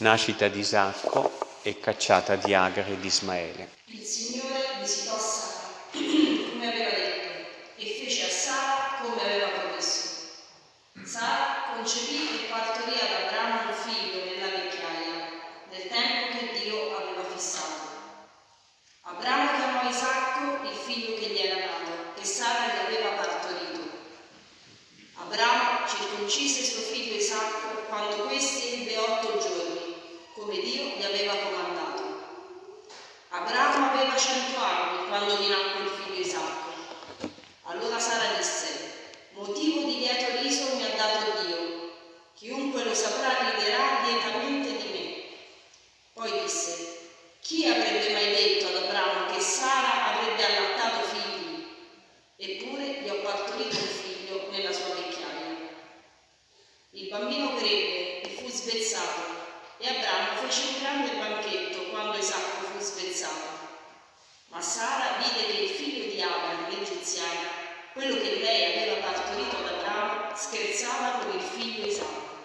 Nascita di Isacco e cacciata di Agar e di Ismaele. Il Signore visitò Sara, come aveva detto, e fece a Sara come aveva promesso. Sara concepì e partorì ad Abramo un figlio nella vecchiaia, nel tempo che Dio aveva fissato. Abramo chiamò Isacco il figlio che gli era nato, che Sara gli aveva partorito. Abramo circoncise suo figlio Isacco quando questi ebbe otto giorni, come Dio gli aveva comandato. Abramo aveva cento anni quando gli nacque il figlio Isacco. Allora Sara disse, motivo di lieto riso mi ha dato Dio, chiunque lo saprà riderà lietamente di me. Poi disse, chi avrebbe mai detto ad Abramo che Sara avrebbe allattato figli? Eppure gli ho partorito un figlio nella sua vecchiaia. Il bambino crebbe e fu svezzato e Abramo fece un grande banchetto quando Isacco fu spezzato. Ma Sara vide che il figlio di Agar, l'egiziana, quello che lei aveva partorito ad Abramo, scherzava con il figlio Isacco.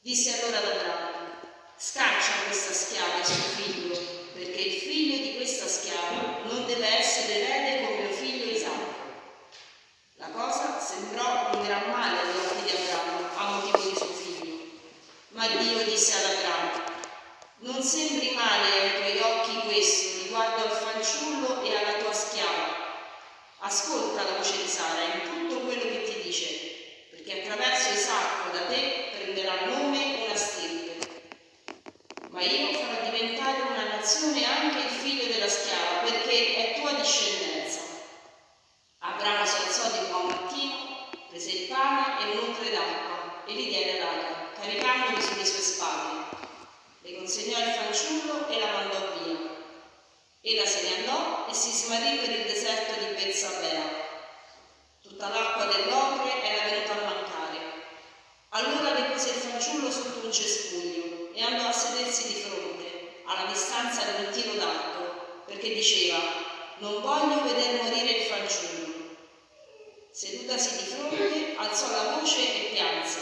Disse allora ad Abramo, scaccia questa schiava e suo figlio, perché il figlio di questa schiava non deve essere erede come mio figlio Isacco. La cosa sembrò un gran male agli occhi di Abramo a motivo di suo figlio. Ma Dio disse ad Abramo, non sembri male ai tuoi occhi questo riguardo al fanciullo e alla tua schiava. Ascolta la voce di Sara in tutto quello che ti dice, perché attraverso Isacco da te prenderà nome una stirpe. Ma io farò diventare una nazione anche il figlio della schiava, perché è tua discendenza. Abramo si alzò di buon mattino, prese il pane d'acqua e li diede ad Agar, caricandoli sulle sue spalle. Le consegnò il fanciullo e la mandò via. Ella se ne andò e si smarrì per il deserto di Bezzabea. Tutta l'acqua dell'ocre era venuta a mancare. Allora depose il fanciullo sotto un cespuglio e andò a sedersi di fronte, alla distanza di un tiro d'arco, perché diceva, non voglio veder morire il fanciullo. Sedutasi di fronte, alzò la voce e pianse.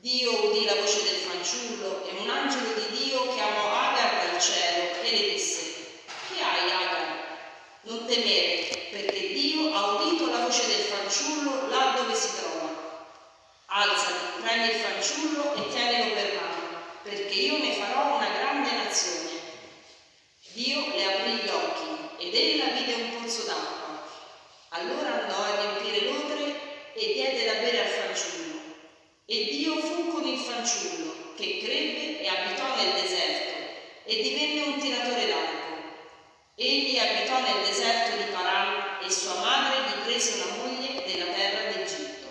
Dio udì la voce del fanciullo e un angelo di Dio chiamò Agar dal cielo e le disse, che hai Agar? Non temere, perché Dio ha udito la voce del fanciullo là dove si trova. Alzati, prendi il fanciullo e tienilo per mano, perché io ne farò una grande nazione. Dio le aprì gli occhi ed ella vide un pozzo d'acqua. Allora andò a riempire l'odre e diede da bere al fanciullo. E Dio fu con il fanciullo, che crebbe e abitò nel deserto, e divenne un tiratore d'arco. Egli abitò nel deserto di Paran e sua madre gli prese una moglie della terra d'Egitto.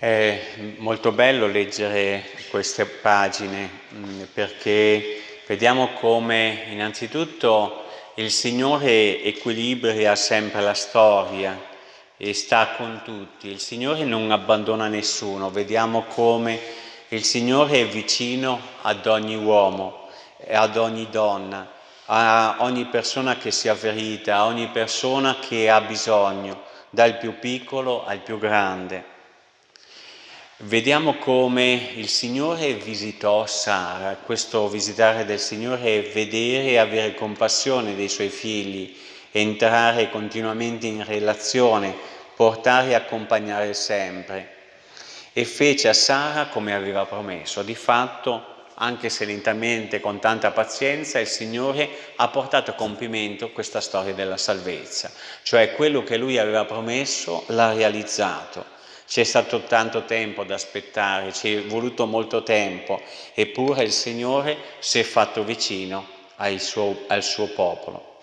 È molto bello leggere queste pagine mm, perché vediamo come innanzitutto il Signore equilibria sempre la storia e sta con tutti. Il Signore non abbandona nessuno. Vediamo come il Signore è vicino ad ogni uomo, ad ogni donna, a ogni persona che si avverita, a ogni persona che ha bisogno, dal più piccolo al più grande. Vediamo come il Signore visitò Sara, questo visitare del Signore è vedere e avere compassione dei suoi figli, entrare continuamente in relazione, portare e accompagnare sempre. E fece a Sara come aveva promesso. Di fatto, anche se lentamente, con tanta pazienza, il Signore ha portato a compimento questa storia della salvezza, cioè quello che Lui aveva promesso l'ha realizzato c'è stato tanto tempo da aspettare, ci è voluto molto tempo, eppure il Signore si è fatto vicino suo, al suo popolo.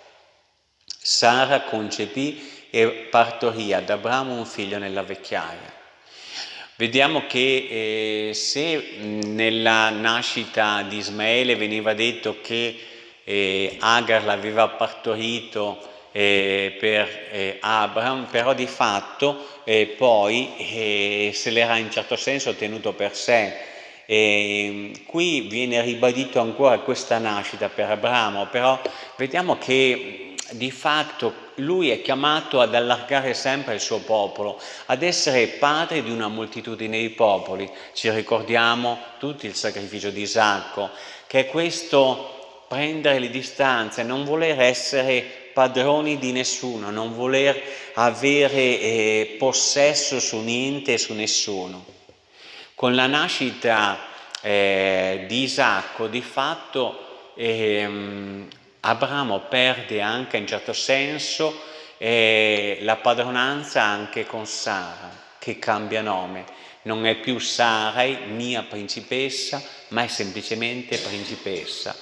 Sara concepì e partorì ad Abramo un figlio nella vecchiaia. Vediamo che eh, se nella nascita di Ismaele veniva detto che eh, Agar l'aveva partorito eh, per eh, Abraham, però di fatto eh, poi eh, se l'era in certo senso tenuto per sé. E qui viene ribadito ancora questa nascita per Abramo, però vediamo che di fatto lui è chiamato ad allargare sempre il suo popolo, ad essere padre di una moltitudine di popoli. Ci ricordiamo tutti il sacrificio di Isacco, che è questo prendere le distanze, non voler essere padroni di nessuno, non voler avere eh, possesso su niente e su nessuno. Con la nascita eh, di Isacco, di fatto, ehm, Abramo perde anche in certo senso eh, la padronanza anche con Sara, che cambia nome. Non è più Sarai, mia principessa, ma è semplicemente principessa.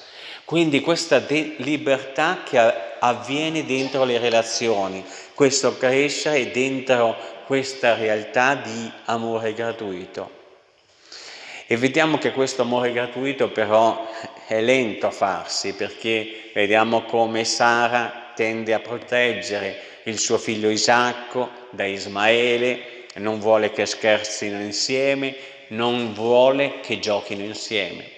Quindi questa libertà che avviene dentro le relazioni, questo crescere dentro questa realtà di amore gratuito. E vediamo che questo amore gratuito però è lento a farsi perché vediamo come Sara tende a proteggere il suo figlio Isacco da Ismaele, non vuole che scherzino insieme, non vuole che giochino insieme.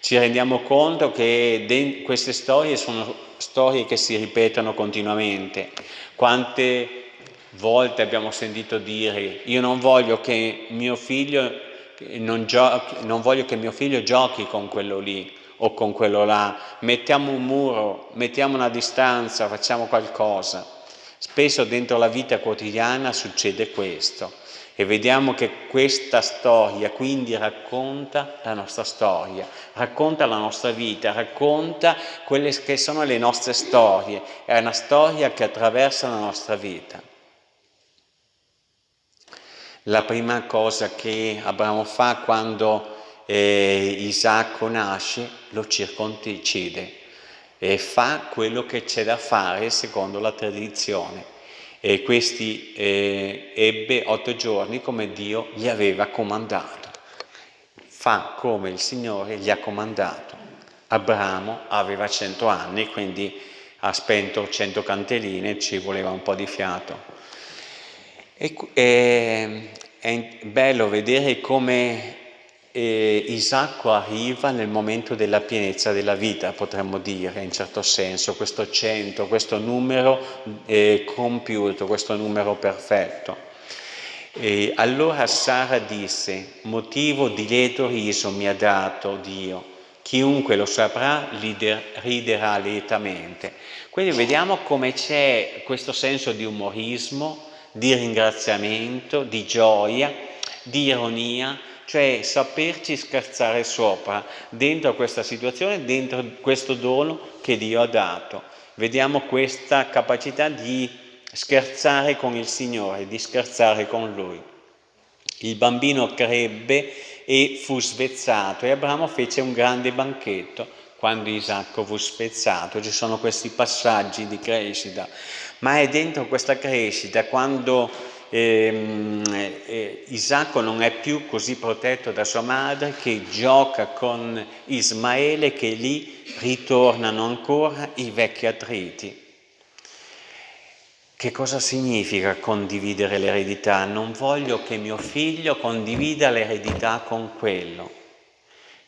Ci rendiamo conto che queste storie sono storie che si ripetono continuamente. Quante volte abbiamo sentito dire io non voglio che mio figlio non, giochi, non voglio che mio figlio giochi con quello lì o con quello là, mettiamo un muro, mettiamo una distanza, facciamo qualcosa. Spesso dentro la vita quotidiana succede questo e vediamo che questa storia quindi racconta la nostra storia, racconta la nostra vita, racconta quelle che sono le nostre storie, è una storia che attraversa la nostra vita. La prima cosa che Abramo fa quando eh, Isacco nasce, lo circoncide e fa quello che c'è da fare secondo la tradizione. E questi eh, ebbe otto giorni come Dio gli aveva comandato. Fa come il Signore gli ha comandato. Abramo aveva cento anni, quindi ha spento cento canteline, ci voleva un po' di fiato. E, e, è bello vedere come eh, Isacco arriva nel momento della pienezza della vita, potremmo dire, in certo senso, questo cento, questo numero eh, compiuto, questo numero perfetto. E allora Sara disse, motivo di lieto riso mi ha dato Dio, chiunque lo saprà riderà lietamente. Quindi vediamo come c'è questo senso di umorismo, di ringraziamento, di gioia, di ironia, cioè saperci scherzare sopra dentro questa situazione, dentro questo dono che Dio ha dato. Vediamo questa capacità di scherzare con il Signore, di scherzare con Lui. Il bambino crebbe e fu svezzato e Abramo fece un grande banchetto quando Isacco fu spezzato. Ci sono questi passaggi di crescita ma è dentro questa crescita quando ehm, eh, Isacco non è più così protetto da sua madre che gioca con Ismaele che lì ritornano ancora i vecchi attriti. Che cosa significa condividere l'eredità? Non voglio che mio figlio condivida l'eredità con quello,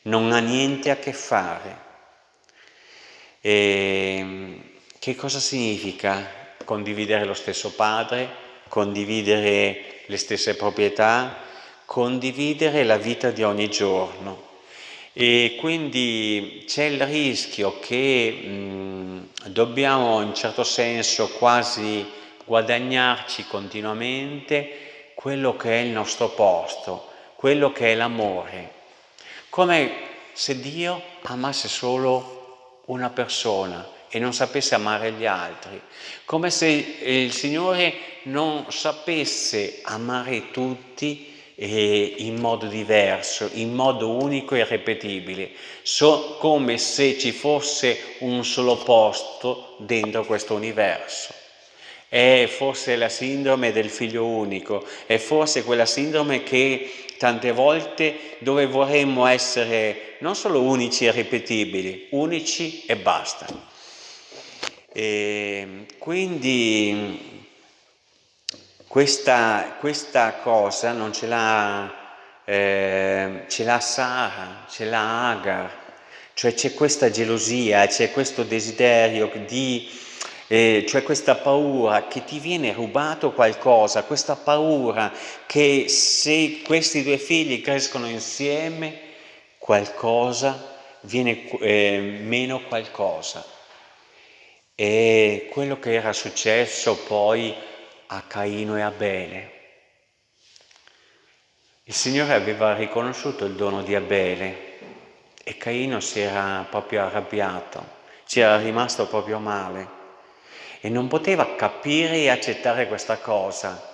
non ha niente a che fare. E ehm, che cosa significa condividere lo stesso padre, condividere le stesse proprietà, condividere la vita di ogni giorno. E quindi c'è il rischio che mh, dobbiamo in certo senso quasi guadagnarci continuamente quello che è il nostro posto, quello che è l'amore. Come se Dio amasse solo una persona e non sapesse amare gli altri, come se il Signore non sapesse amare tutti eh, in modo diverso, in modo unico e irrepetibile, so, come se ci fosse un solo posto dentro questo universo. È forse la sindrome del figlio unico, è forse quella sindrome che tante volte dove vorremmo essere non solo unici e ripetibili, unici e basta. E quindi questa, questa, cosa non ce l'ha, eh, Sara, ce l'ha Agar, cioè c'è questa gelosia, c'è questo desiderio di eh, cioè questa paura che ti viene rubato qualcosa, questa paura che se questi due figli crescono insieme, qualcosa viene eh, meno qualcosa. E quello che era successo poi a Caino e Abele. Il Signore aveva riconosciuto il dono di Abele e Caino si era proprio arrabbiato, ci era rimasto proprio male e non poteva capire e accettare questa cosa,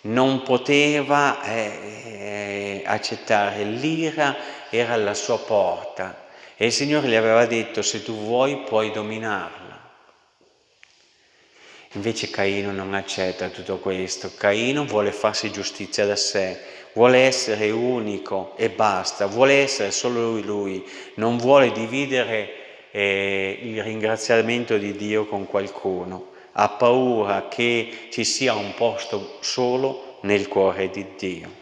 non poteva eh, accettare, l'ira era alla sua porta e il Signore gli aveva detto se tu vuoi puoi dominarla. Invece Caino non accetta tutto questo, Caino vuole farsi giustizia da sé, vuole essere unico e basta, vuole essere solo lui lui, non vuole dividere eh, il ringraziamento di Dio con qualcuno, ha paura che ci sia un posto solo nel cuore di Dio.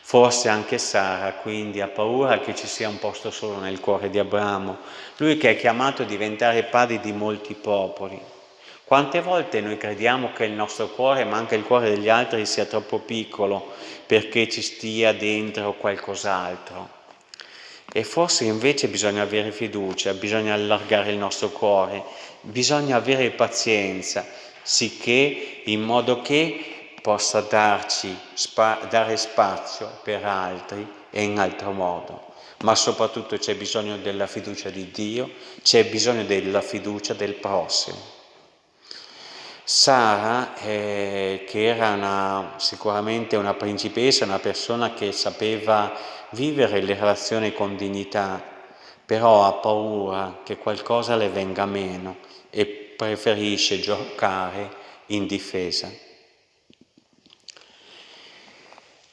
Forse anche Sara quindi ha paura che ci sia un posto solo nel cuore di Abramo, lui che è chiamato a diventare padre di molti popoli. Quante volte noi crediamo che il nostro cuore, ma anche il cuore degli altri, sia troppo piccolo perché ci stia dentro qualcos'altro? E forse invece bisogna avere fiducia, bisogna allargare il nostro cuore, bisogna avere pazienza, sicché in modo che possa darci, spa, dare spazio per altri e in altro modo. Ma soprattutto c'è bisogno della fiducia di Dio, c'è bisogno della fiducia del prossimo. Sara, eh, che era una, sicuramente una principessa, una persona che sapeva vivere le relazioni con dignità, però ha paura che qualcosa le venga meno e preferisce giocare in difesa.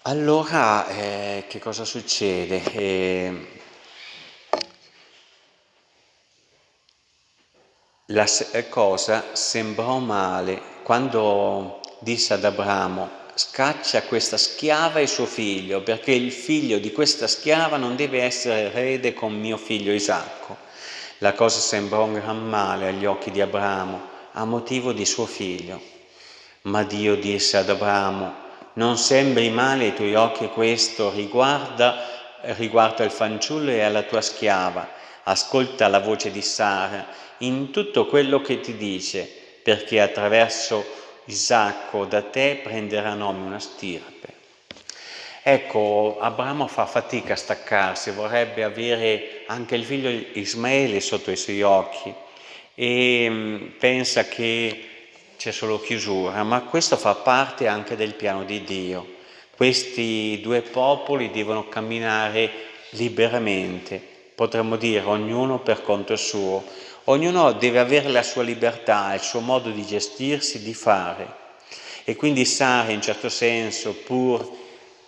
Allora, eh, che cosa succede? Eh, La cosa sembrò male quando disse ad Abramo scaccia questa schiava e suo figlio perché il figlio di questa schiava non deve essere erede con mio figlio Isacco. La cosa sembrò un gran male agli occhi di Abramo a motivo di suo figlio. Ma Dio disse ad Abramo non sembri male ai tuoi occhi questo riguarda, riguardo al fanciullo e alla tua schiava ascolta la voce di Sara in tutto quello che ti dice, perché attraverso Isacco da te prenderà nome una stirpe. Ecco, Abramo fa fatica a staccarsi, vorrebbe avere anche il figlio Ismaele sotto i suoi occhi e mm, pensa che c'è solo chiusura, ma questo fa parte anche del piano di Dio. Questi due popoli devono camminare liberamente, potremmo dire ognuno per conto suo, Ognuno deve avere la sua libertà, il suo modo di gestirsi, di fare. E quindi Sara, in certo senso, pur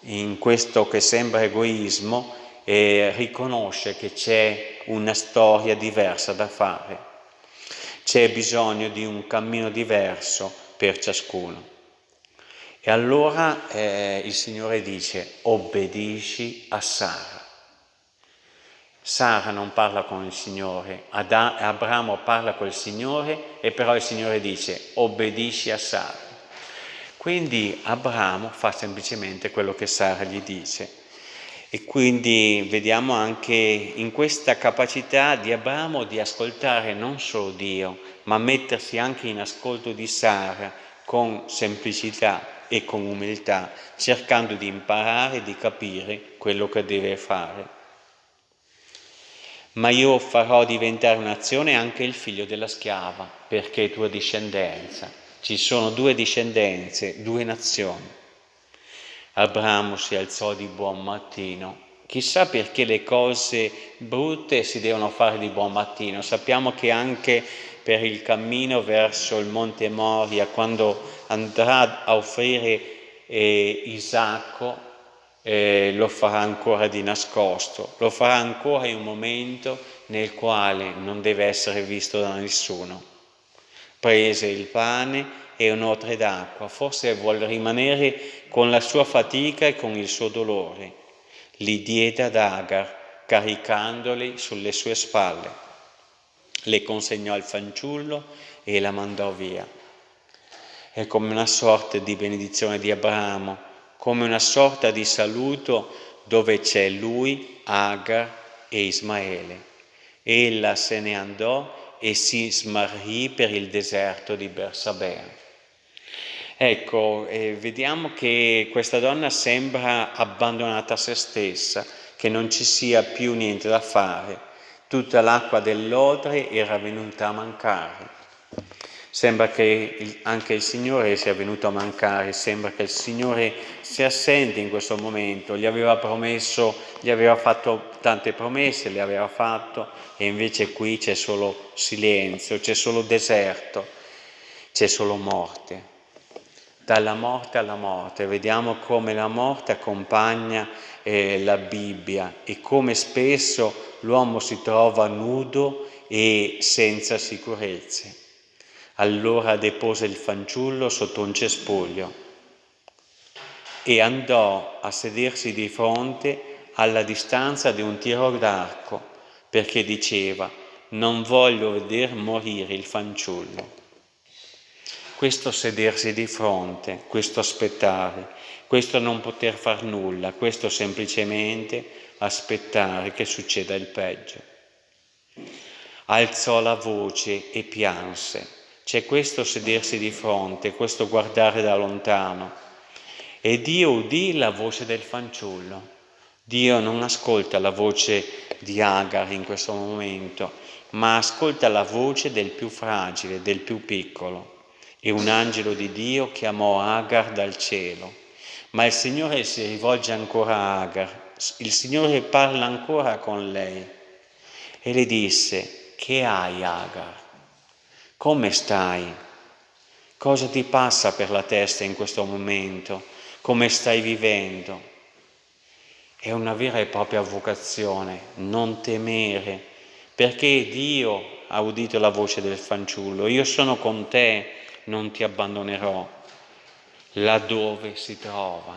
in questo che sembra egoismo, eh, riconosce che c'è una storia diversa da fare. C'è bisogno di un cammino diverso per ciascuno. E allora eh, il Signore dice, obbedisci a Sara. Sara non parla con il Signore, Abramo parla col Signore e però il Signore dice obbedisci a Sara. Quindi Abramo fa semplicemente quello che Sara gli dice. E quindi vediamo anche in questa capacità di Abramo di ascoltare non solo Dio, ma mettersi anche in ascolto di Sara con semplicità e con umiltà, cercando di imparare, di capire quello che deve fare ma io farò diventare nazione anche il figlio della schiava, perché è tua discendenza. Ci sono due discendenze, due nazioni. Abramo si alzò di buon mattino. Chissà perché le cose brutte si devono fare di buon mattino. Sappiamo che anche per il cammino verso il monte Moria, quando andrà a offrire eh, Isacco, eh, lo farà ancora di nascosto, lo farà ancora in un momento nel quale non deve essere visto da nessuno. Prese il pane e un'otre d'acqua, forse vuole rimanere con la sua fatica e con il suo dolore. Li diede ad Agar, caricandoli sulle sue spalle. le consegnò al fanciullo e la mandò via. È come una sorta di benedizione di Abramo, come una sorta di saluto dove c'è lui, Agar e Ismaele. Ella se ne andò e si smarrì per il deserto di Bersabea. Ecco, eh, vediamo che questa donna sembra abbandonata a se stessa, che non ci sia più niente da fare. Tutta l'acqua dell'odre era venuta a mancare. Sembra che anche il Signore sia venuto a mancare, sembra che il Signore sia assente in questo momento, gli aveva promesso, gli aveva fatto tante promesse, le aveva fatto e invece qui c'è solo silenzio, c'è solo deserto, c'è solo morte dalla morte alla morte. Vediamo come la morte accompagna eh, la Bibbia e come spesso l'uomo si trova nudo e senza sicurezze. Allora depose il fanciullo sotto un cespuglio e andò a sedersi di fronte alla distanza di un tiro d'arco perché diceva non voglio veder morire il fanciullo questo sedersi di fronte, questo aspettare, questo non poter far nulla, questo semplicemente aspettare che succeda il peggio. Alzò la voce e pianse. C'è questo sedersi di fronte, questo guardare da lontano. E Dio udì la voce del fanciullo. Dio non ascolta la voce di Agar in questo momento, ma ascolta la voce del più fragile, del più piccolo e un angelo di Dio chiamò Agar dal cielo. Ma il Signore si rivolge ancora a Agar, il Signore parla ancora con lei e le disse, che hai Agar? Come stai? Cosa ti passa per la testa in questo momento? Come stai vivendo? È una vera e propria vocazione, non temere, perché Dio ha udito la voce del fanciullo, io sono con te, non ti abbandonerò laddove si trova.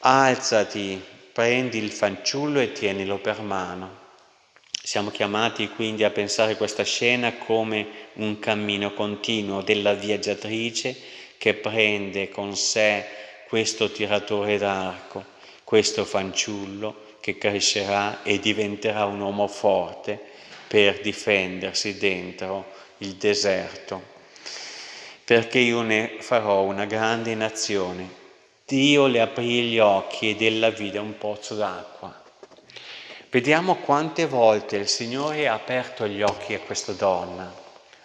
Alzati, prendi il fanciullo e tienilo per mano. Siamo chiamati quindi a pensare questa scena come un cammino continuo della viaggiatrice che prende con sé questo tiratore d'arco, questo fanciullo che crescerà e diventerà un uomo forte per difendersi dentro il deserto perché io ne farò una grande nazione. Dio le aprì gli occhi ed ella vide un pozzo d'acqua. Vediamo quante volte il Signore ha aperto gli occhi a questa donna,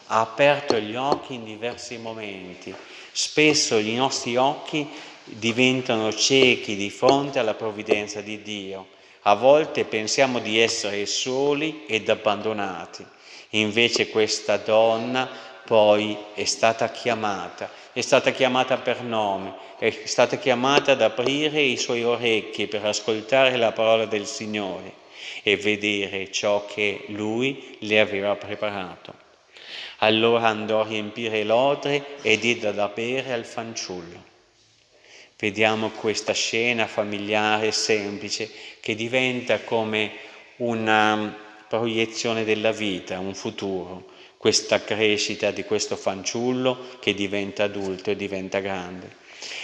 ha aperto gli occhi in diversi momenti. Spesso i nostri occhi diventano ciechi di fronte alla provvidenza di Dio. A volte pensiamo di essere soli ed abbandonati. Invece questa donna poi è stata chiamata, è stata chiamata per nome, è stata chiamata ad aprire i suoi orecchi per ascoltare la parola del Signore e vedere ciò che Lui le aveva preparato. Allora andò a riempire l'odre e diede da bere al fanciullo. Vediamo questa scena familiare semplice che diventa come una proiezione della vita, un futuro questa crescita di questo fanciullo che diventa adulto e diventa grande.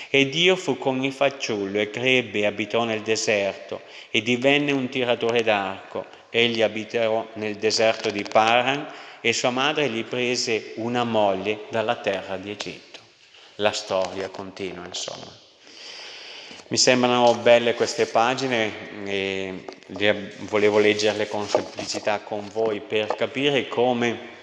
E Dio fu con il fanciullo e crebbe e abitò nel deserto e divenne un tiratore d'arco. Egli abitò nel deserto di Paran e sua madre gli prese una moglie dalla terra di Egitto. La storia continua, insomma. Mi sembrano belle queste pagine e volevo leggerle con semplicità con voi per capire come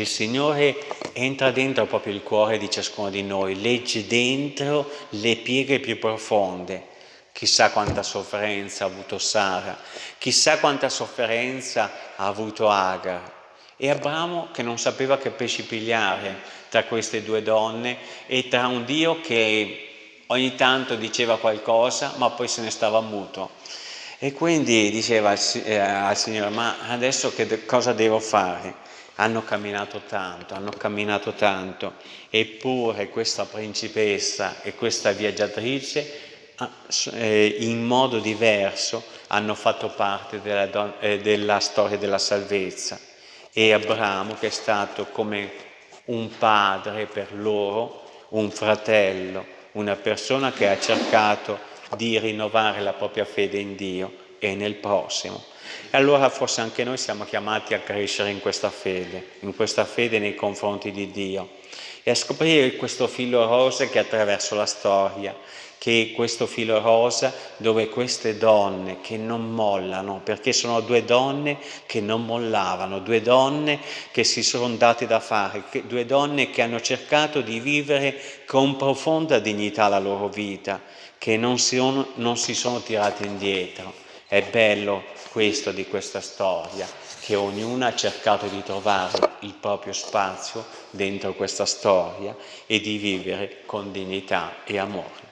il Signore entra dentro proprio il cuore di ciascuno di noi, legge dentro le pieghe più profonde. Chissà quanta sofferenza ha avuto Sara, chissà quanta sofferenza ha avuto Agar. E Abramo che non sapeva che pesci pigliare tra queste due donne e tra un Dio che ogni tanto diceva qualcosa ma poi se ne stava muto. E quindi diceva al, eh, al Signore, ma adesso che cosa devo fare? Hanno camminato tanto, hanno camminato tanto, eppure questa principessa e questa viaggiatrice ah, eh, in modo diverso hanno fatto parte della, eh, della storia della salvezza. e Abramo che è stato come un padre per loro, un fratello, una persona che ha cercato di rinnovare la propria fede in Dio e nel prossimo. E allora forse anche noi siamo chiamati a crescere in questa fede, in questa fede nei confronti di Dio e a scoprire questo filo rosa che attraverso la storia, che questo filo rosa dove queste donne che non mollano, perché sono due donne che non mollavano, due donne che si sono date da fare, due donne che hanno cercato di vivere con profonda dignità la loro vita, che non si, non si sono tirate indietro. È bello questo di questa storia, che ognuna ha cercato di trovare il proprio spazio dentro questa storia e di vivere con dignità e amore.